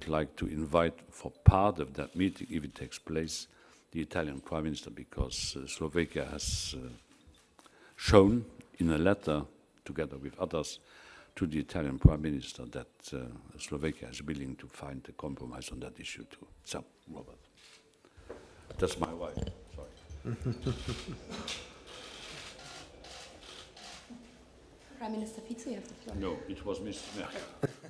would like to invite for part of that meeting, if it takes place, the Italian Prime Minister, because uh, Slovakia has uh, shown in a letter, together with others, to the Italian Prime Minister that uh, Slovakia is willing to find a compromise on that issue too. So, Robert, that's my wife. Sorry. Prime Minister Fico, you have the floor. No, it was Mr. Merkel.